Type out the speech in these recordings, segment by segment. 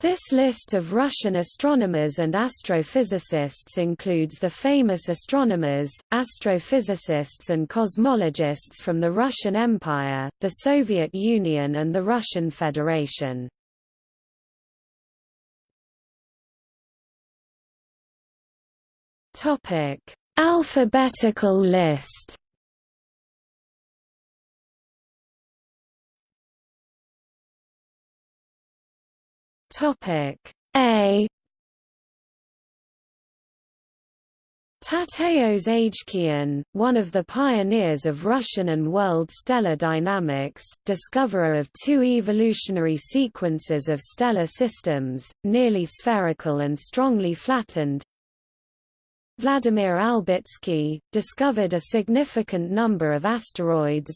This list of Russian astronomers and astrophysicists includes the famous astronomers, astrophysicists and cosmologists from the Russian Empire, the Soviet Union and the Russian Federation. Alphabetical list Topic. A. Tateos Agekian, one of the pioneers of Russian and world stellar dynamics, discoverer of two evolutionary sequences of stellar systems, nearly spherical and strongly flattened. Vladimir Albitsky, discovered a significant number of asteroids,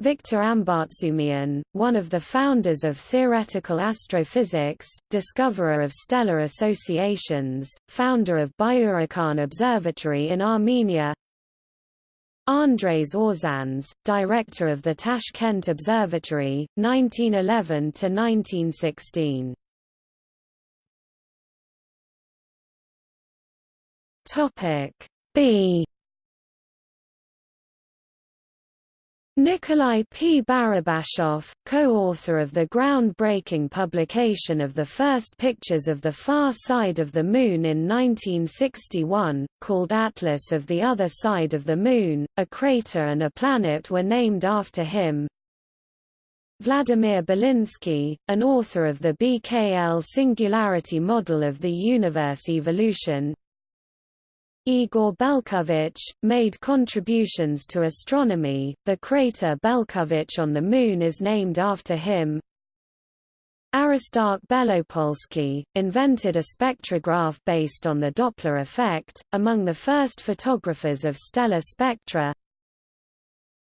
Viktor Ambartsumian, one of the founders of theoretical astrophysics, discoverer of stellar associations, founder of Byurakan Observatory in Armenia. Andres Orzans, director of the Tashkent Observatory, 1911–1916 B Nikolai P. Barabashov, co-author of the groundbreaking publication of the first pictures of the far side of the Moon in 1961, called Atlas of the Other Side of the Moon, a crater and a planet were named after him. Vladimir Belinsky, an author of the BKL singularity model of the universe evolution, Igor Belkovich, made contributions to astronomy. The crater Belkovich on the Moon is named after him. Aristarch Belopolsky, invented a spectrograph based on the Doppler effect, among the first photographers of stellar spectra.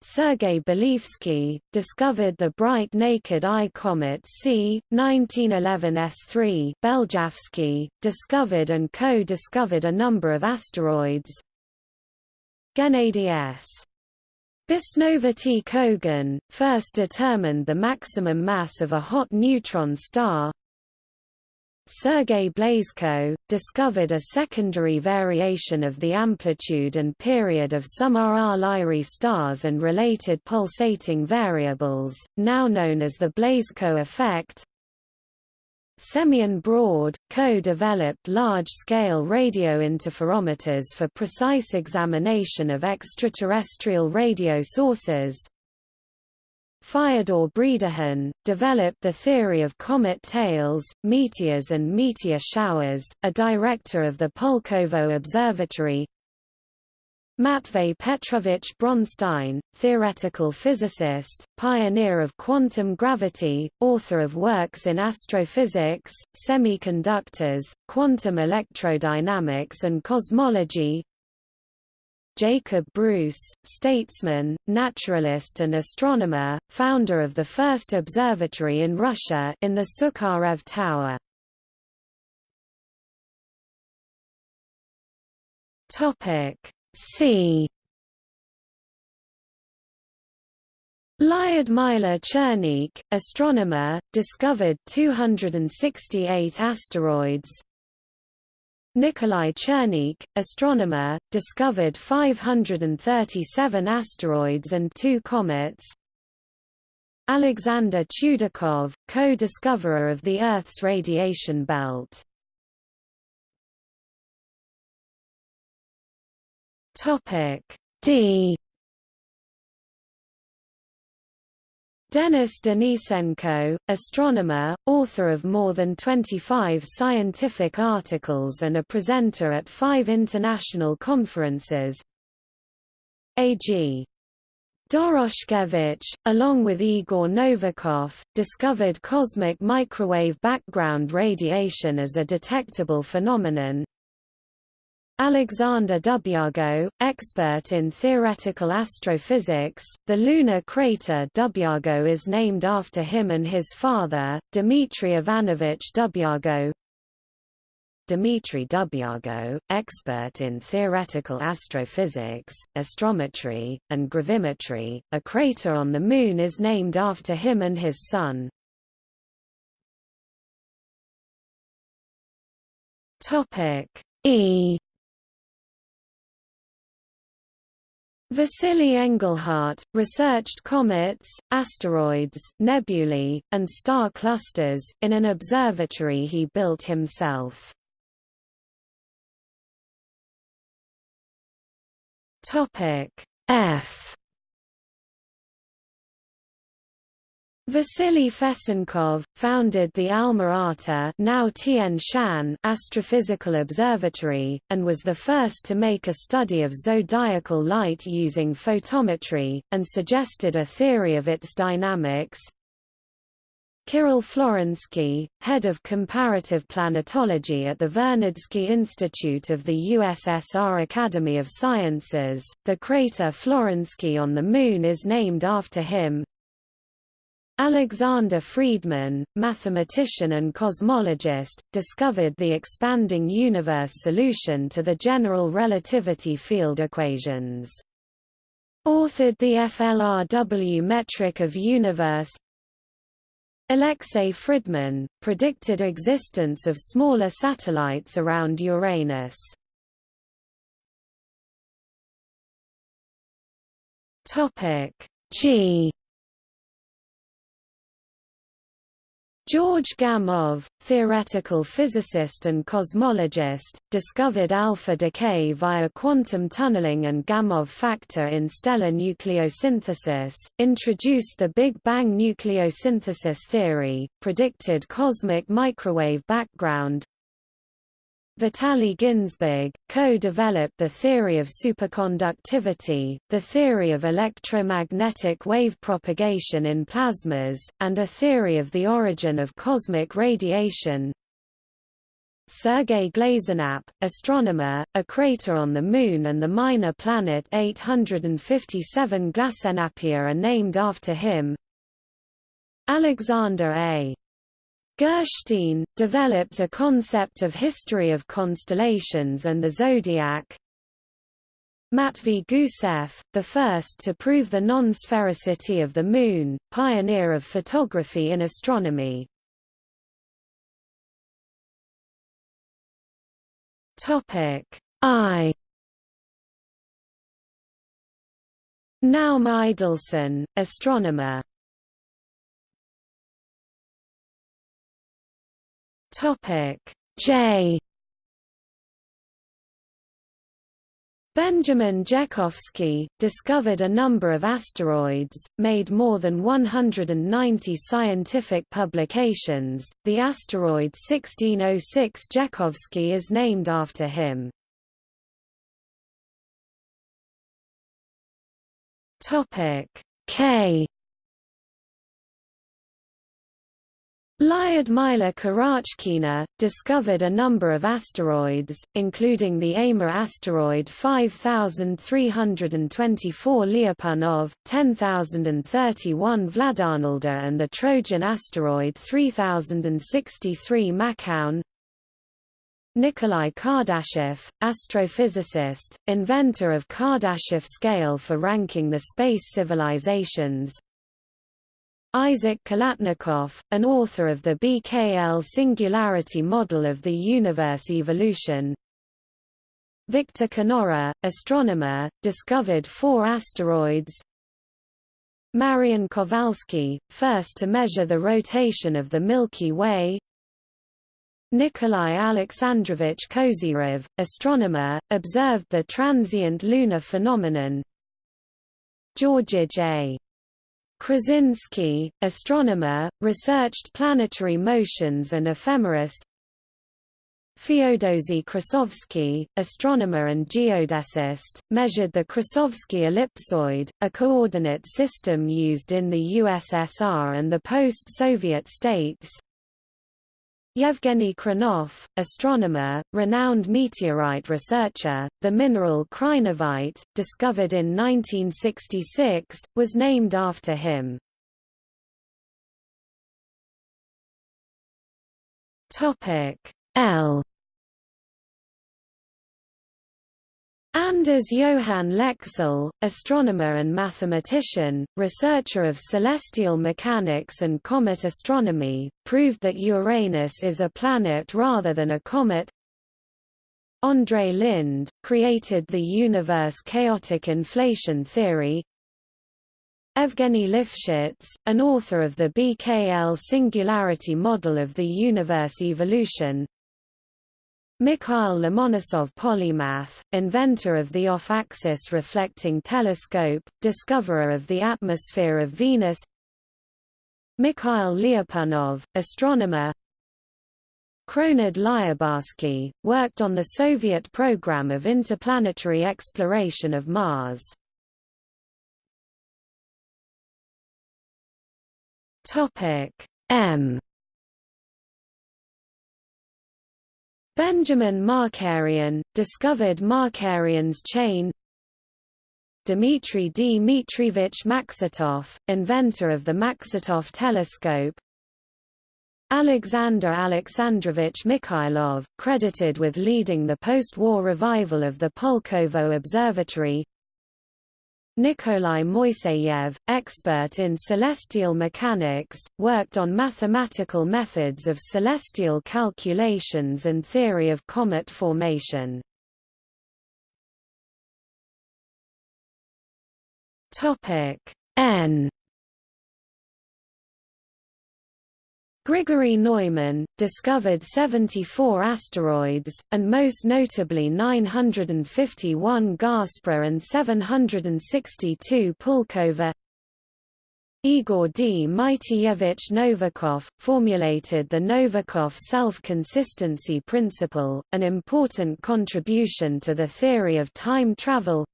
Sergei Belyavsky, discovered the bright naked eye comet C. 1911 S3 Beljavsky, discovered and co-discovered a number of asteroids Gennady S. Bisnovaty Kogan, first determined the maximum mass of a hot neutron star Sergei Blazhko, discovered a secondary variation of the amplitude and period of some RR Lyrae stars and related pulsating variables, now known as the Blazhko effect. Semyon Braude, co-developed large-scale radio interferometers for precise examination of extraterrestrial radio sources, Fyodor Bredikhin, developed the theory of comet tails, meteors and meteor showers, a director of the Pulkovo Observatory. Matvey Petrovich Bronstein, theoretical physicist, pioneer of quantum gravity, author of works in astrophysics, semiconductors, quantum electrodynamics and cosmology Jacob Bruce, statesman, naturalist and astronomer, founder of the first observatory in Russia in the Sukharev Tower. Topic C Lyudmila Chernykh, astronomer, discovered 268 asteroids, Nikolai Chernykh, astronomer, discovered 537 asteroids and two comets. Alexander Chudakov, co-discoverer of the Earth's radiation belt. Topic D Denis Denisenko, astronomer, author of more than 25 scientific articles and a presenter at five international conferences. A.G. Doroshkevich, along with Igor Novikov, discovered cosmic microwave background radiation as a detectable phenomenon, Alexander Dubyago, expert in theoretical astrophysics, the lunar crater Dubyago is named after him and his father, Dmitry Ivanovich Dubyago. Dmitry Dubyago, expert in theoretical astrophysics, astrometry, and gravimetry, a crater on the Moon is named after him and his son. E Vasily Engelhardt, researched comets, asteroids, nebulae, and star clusters, in an observatory he built himself. F Vasily Fesenkov, founded the Alma-Ata now Tian Shan Astrophysical Observatory, and was the first to make a study of zodiacal light using photometry, and suggested a theory of its dynamics. Kirill Florensky, head of comparative planetology at the Vernadsky Institute of the USSR Academy of Sciences, the crater Florensky on the Moon is named after him. Alexander Friedmann, mathematician and cosmologist, discovered the expanding universe solution to the general relativity field equations. Authored the FLRW metric of universe Alexei Fridman, predicted existence of smaller satellites around Uranus. G George Gamow, theoretical physicist and cosmologist, discovered alpha decay via quantum tunneling and Gamow factor in stellar nucleosynthesis, introduced the Big Bang nucleosynthesis theory, predicted cosmic microwave background, Vitaly Ginzburg, co-developed the theory of superconductivity, the theory of electromagnetic wave propagation in plasmas, and a theory of the origin of cosmic radiation. Sergei Glazenap, astronomer, a crater on the Moon and the minor planet 857 Glasenappia are named after him. Alexander A. Gurshtein, developed a concept of history of constellations and the zodiac. Matvey Gusev, the first to prove the non-sphericity of the Moon, pioneer of photography in astronomy. I Naum Idelsohn, astronomer Topic J Benjamin Jekovsky, discovered a number of asteroids, made more than 190 scientific publications. The asteroid 1606 Jekovsky is named after him. Topic K Lyudmila Karachkina, discovered a number of asteroids, including the Amur asteroid 5324 Lyapunov, 10031 Vladarnolda and the Trojan asteroid 3063 Makhaon. Nikolai Kardashev, astrophysicist, inventor of Kardashev scale for ranking the space civilizations, Isaac Khalatnikov, an author of the BKL singularity model of the universe evolution. Victor Knorre, astronomer, discovered four asteroids. Marian Kowalski, first to measure the rotation of the Milky Way. Nikolai Alexandrovich Kozyrev, astronomer, observed the transient lunar phenomenon. Georgij A. Krasinski, astronomer, researched planetary motions and ephemeris. Feodosi Krasovsky, astronomer and geodesist, measured the Krasovsky ellipsoid, a coordinate system used in the USSR and the post-Soviet states. Yevgeny Krinov, astronomer, renowned meteorite researcher, the mineral krinovite, discovered in 1966, was named after him. L Anders Johann Lexell, astronomer and mathematician, researcher of celestial mechanics and comet astronomy, proved that Uranus is a planet rather than a comet. Andrei Linde, created the universe chaotic inflation theory Evgeny Lifshitz, an author of the BKL singularity model of the universe evolution Mikhail Lomonosov polymath, inventor of the off-axis reflecting telescope, discoverer of the atmosphere of Venus. Mikhail Lyapunov, astronomer. Kronid Lyubarsky, worked on the Soviet program of interplanetary exploration of Mars. M Benjamin Markarian, discovered Markarian's chain. Dmitry Dmitrievich Maksutov, inventor of the Maksutov telescope. Alexander Alexandrovich Mikhailov, credited with leading the post-war revival of the Pulkovo Observatory Nikolai Moiseyev, expert in celestial mechanics, worked on mathematical methods of celestial calculations and theory of comet formation. N Grigory Neujmin, discovered 74 asteroids, and most notably 951 Gaspra and 762 Pulkova. Igor Dmitrievich Novikov, formulated the Novikov self-consistency principle, an important contribution to the theory of time travel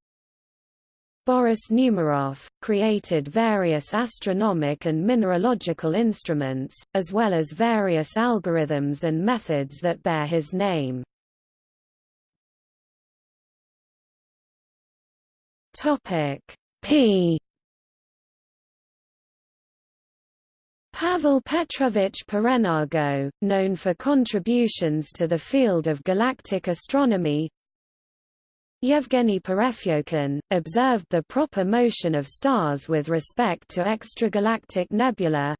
Boris Numerov, created various astronomic and mineralogical instruments, as well as various algorithms and methods that bear his name. P Pavel Petrovich Parenago, known for contributions to the field of galactic astronomy, Yevgeny Perepyokhin, observed the proper motion of stars with respect to extragalactic nebula.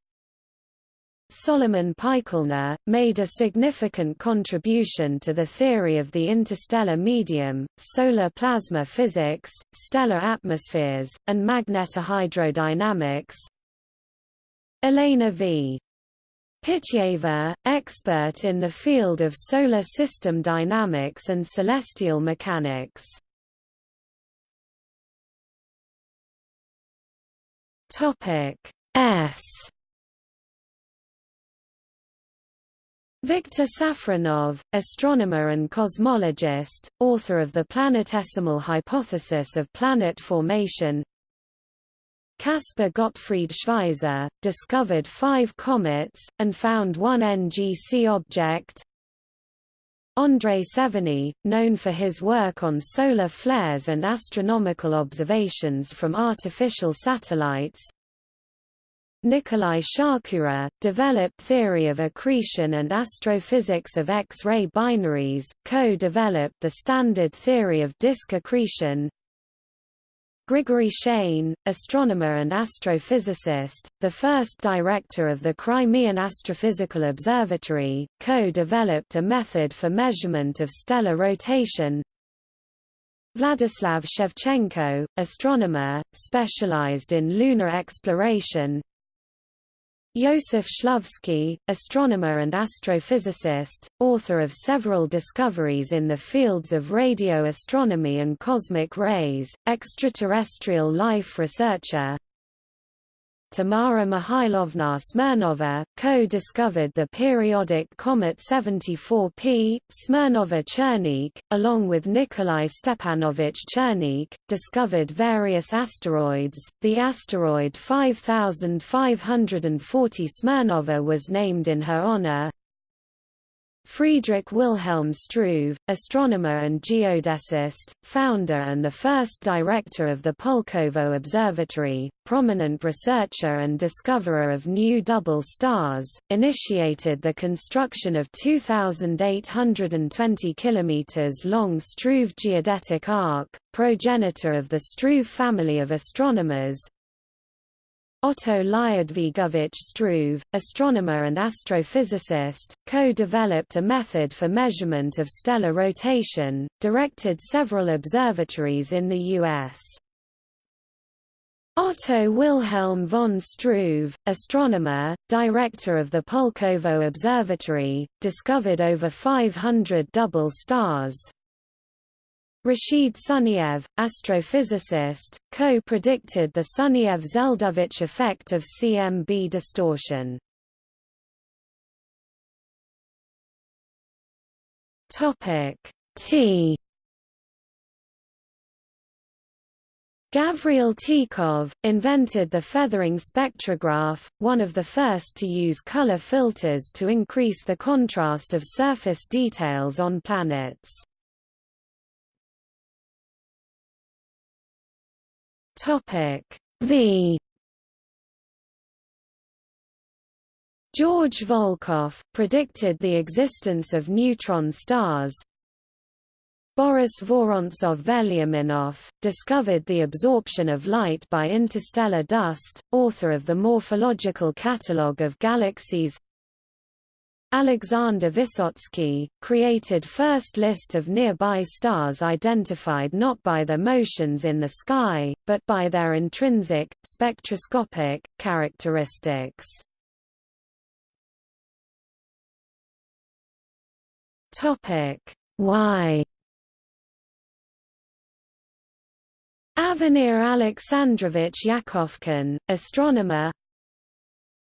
Solomon Pikelner, made a significant contribution to the theory of the interstellar medium, solar plasma physics, stellar atmospheres, and magnetohydrodynamics. Elena V. Pityeva, expert in the field of solar system dynamics and celestial mechanics. Topic S Viktor Safronov, astronomer and cosmologist, author of the planetesimal hypothesis of planet formation Caspar Gottfried Schweizer, discovered five comets, and found one NGC object. André Severny, known for his work on solar flares and astronomical observations from artificial satellites. Nikolai Shakura, developed theory of accretion and astrophysics of X-ray binaries, co-developed the standard theory of disk accretion. Grigory Shajn, astronomer and astrophysicist, the first director of the Crimean Astrophysical Observatory, co-developed a method for measurement of stellar rotation. Vladislav Shevchenko, astronomer, specialized in lunar exploration, Josef Shklovsky, astronomer and astrophysicist, author of several discoveries in the fields of radio astronomy and cosmic rays, extraterrestrial life researcher, Tamara Mihailovna Smirnova, co-discovered the periodic comet 74P, Smirnova-Chernykh, along with Nikolai Stepanovich Chernykh, discovered various asteroids. The asteroid 5540 Smirnova was named in her honor. Friedrich Wilhelm Struve, astronomer and geodesist, founder and the first director of the Pulkovo Observatory, prominent researcher and discoverer of new double stars, initiated the construction of 2,820 km long Struve geodetic arc, progenitor of the Struve family of astronomers, Otto Lyudvigovich Struve, astronomer and astrophysicist, co-developed a method for measurement of stellar rotation, directed several observatories in the U.S. Otto Wilhelm von Struve, astronomer, director of the Pulkovo Observatory, discovered over 500 double stars. Rashid Sunyaev, astrophysicist, co-predicted the Sunyaev-Zeldovich effect of CMB distortion. Topic T Gavril Tikhov, invented the feathering spectrograph, one of the first to use color filters to increase the contrast of surface details on planets. V. George Volkoff, predicted the existence of neutron stars, Boris Vorontsov-Veliaminov, discovered the absorption of light by interstellar dust, author of the Morphological Catalogue of Galaxies Alexander Vysotsky, created first list of nearby stars identified not by their motions in the sky, but by their intrinsic, spectroscopic, characteristics. Why Avenir Alexandrovich Yakovkin, astronomer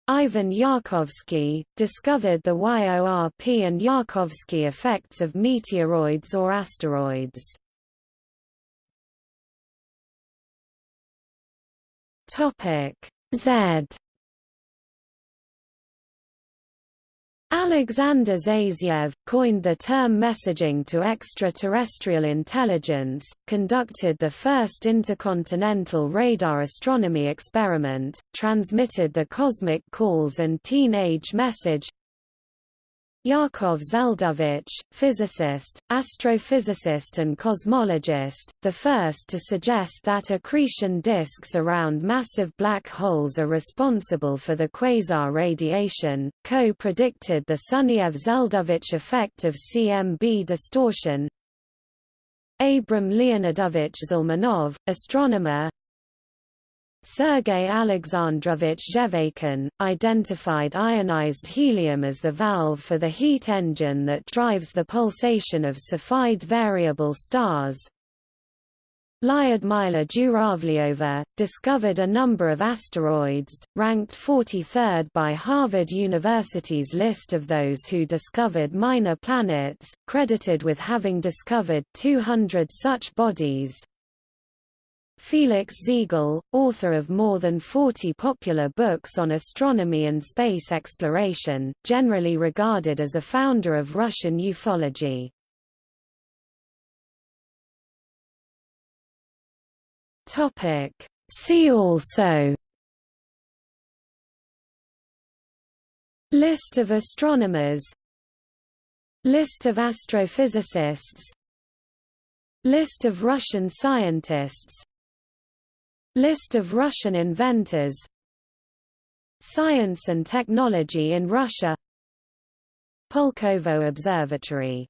Ivan Yarkovsky, discovered the YORP and Yarkovsky effects of meteoroids or asteroids. Z Alexander Zaytsev, coined the term messaging to extraterrestrial intelligence, conducted the first intercontinental radar astronomy experiment, transmitted the cosmic calls and teenage message Yakov Zeldovich, physicist, astrophysicist and cosmologist, the first to suggest that accretion disks around massive black holes are responsible for the quasar radiation, co-predicted the Sunyaev-Zeldovich effect of CMB distortion. Abram Leonidovich Zelmanov, astronomer, Sergei Alexandrovich Zhevakin, identified ionized helium as the valve for the heat engine that drives the pulsation of Cepheid variable stars. Lyudmila Zhuravlyova, discovered a number of asteroids, ranked 43rd by Harvard University's list of those who discovered minor planets, credited with having discovered 200 such bodies, Felix Ziegel, author of more than 40 popular books on astronomy and space exploration, generally regarded as a founder of Russian ufology. See also List of astronomers List of astrophysicists List of Russian scientists List of Russian inventors. Science and technology in Russia. Pulkovo Observatory